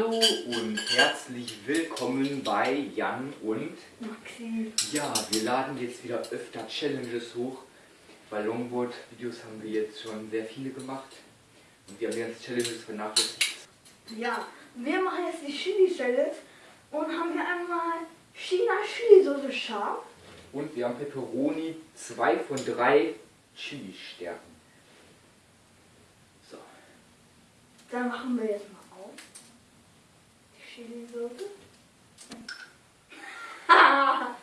und herzlich willkommen bei Jan und Maxi. ja, wir laden jetzt wieder öfter Challenges hoch. Bei Longboard-Videos haben wir jetzt schon sehr viele gemacht und wir haben ganzen Challenges vernachlässigt. Ja, wir machen jetzt die Chili Challenge und haben hier einmal China Chili Soße scharf. Und wir haben Pepperoni, zwei von drei Chili-Stärken. So, Dann machen wir jetzt mal Die Chili Soße. ah.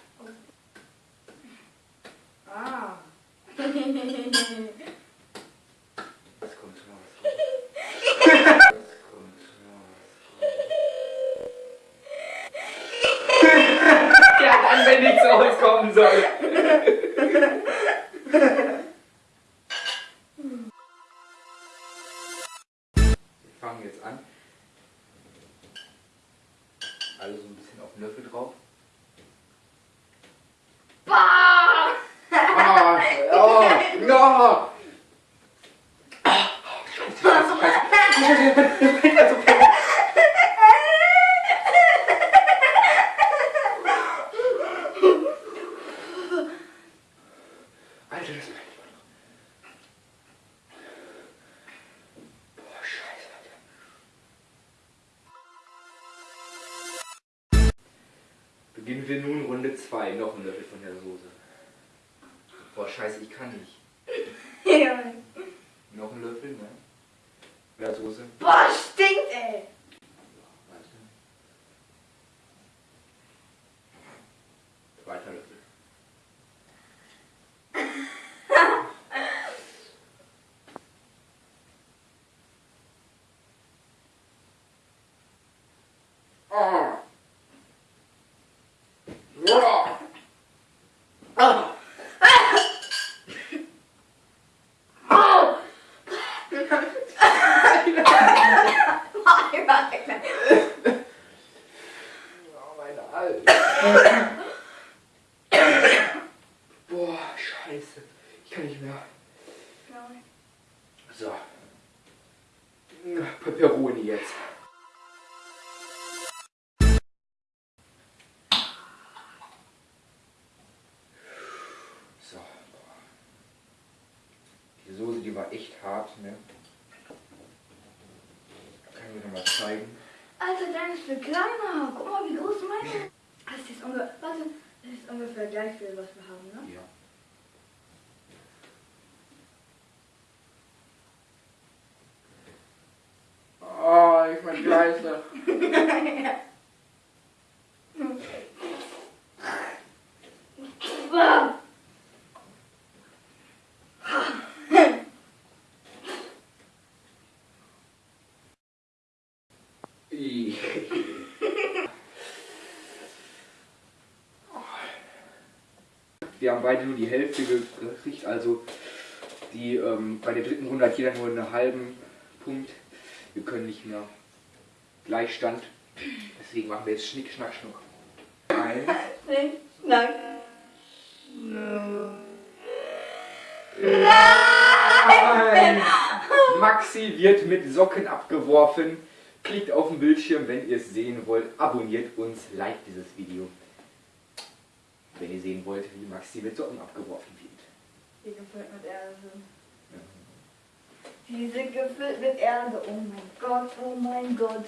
jetzt kommt raus. Ja, dann, wenn nichts rauskommen soll. Wir fangen jetzt an. Alle so ein bisschen auf den Löffel drauf. Bah! Ah, oh, no! Ah, Beginnen wir nun Runde 2. Noch ein Löffel von der Soße. Boah, scheiße, ich kann nicht. ja. Noch ein Löffel, ne? Mehr Soße. Boah, stinkt, ey. Warte. Zweiter Löffel. Ah. Ja. Ah. Oh, meine Alter. Boah, scheiße. Ich kann nicht mehr. So. Pepperoni jetzt. So. Die Soße, die war echt hart, ne? Kann ich mir noch mal zeigen. Alter, dein ist viel kleiner. Guck mal, wie groß meine. Das ist ungefähr, warte, das ist ungefähr gleich viel, was wir haben, ne? Ja. Bah! Wir haben beide nur die Hälfte gekriegt, also die, ähm, bei der dritten Runde hat jeder nur einen halben Punkt. Wir können nicht mehr Gleichstand. Deswegen machen wir jetzt Schnick, Schnack, Schnuck. Eins. Nee, nein. Nein! Maxi wird mit Socken abgeworfen. Klickt auf den Bildschirm, wenn ihr es sehen wollt. Abonniert uns, liked dieses Video. Wenn ihr sehen wollt, wie Maxi mit Socken abgeworfen wird. Die gefüllt mit Erde. Die sind gefüllt mit Erde. Oh mein Gott, oh mein Gott.